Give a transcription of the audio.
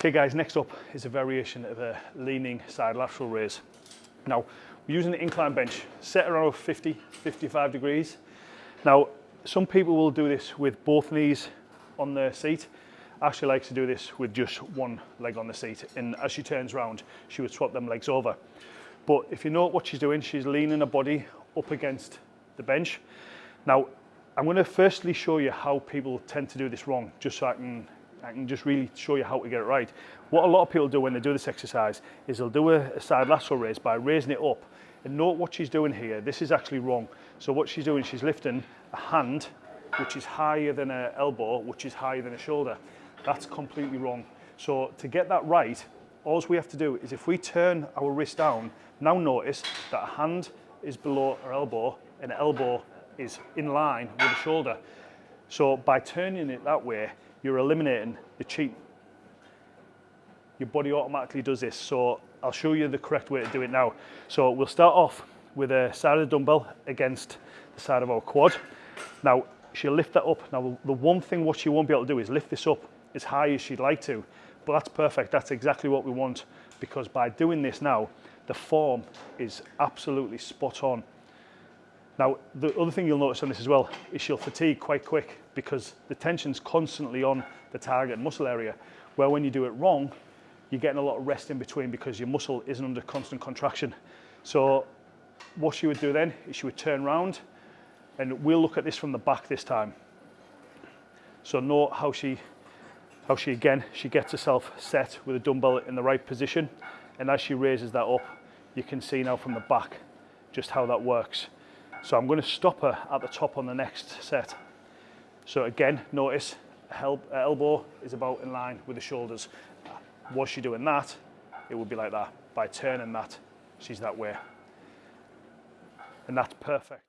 Okay guys, next up is a variation of a leaning side lateral raise. Now, we're using the incline bench, set around 50, 55 degrees. Now, some people will do this with both knees on the seat. Ashley likes to do this with just one leg on the seat. And as she turns around, she would swap them legs over. But if you know what she's doing, she's leaning her body up against the bench. Now, I'm going to firstly show you how people tend to do this wrong, just so I can, I can just really show you how to get it right. What a lot of people do when they do this exercise is they'll do a, a side lateral raise by raising it up. And note what she's doing here. This is actually wrong. So what she's doing, she's lifting a hand, which is higher than an elbow, which is higher than a shoulder. That's completely wrong. So to get that right, all we have to do is if we turn our wrist down, now notice that a hand is below her elbow and the elbow is in line with the shoulder. So by turning it that way, you're eliminating the cheat. Your body automatically does this. So I'll show you the correct way to do it now. So we'll start off with a side of the dumbbell against the side of our quad. Now she'll lift that up. Now the one thing what she won't be able to do is lift this up as high as she'd like to, but that's perfect. That's exactly what we want because by doing this now, the form is absolutely spot on. Now, the other thing you'll notice on this as well is she'll fatigue quite quick because the tension's constantly on the target muscle area, where when you do it wrong, you're getting a lot of rest in between because your muscle isn't under constant contraction. So what she would do then is she would turn round and we'll look at this from the back this time. So note how she, how she again, she gets herself set with a dumbbell in the right position. And as she raises that up, you can see now from the back just how that works. So I'm going to stop her at the top on the next set. So again, notice elbow is about in line with the shoulders. Was she doing that, it would be like that. By turning that, she's that way. And that's perfect.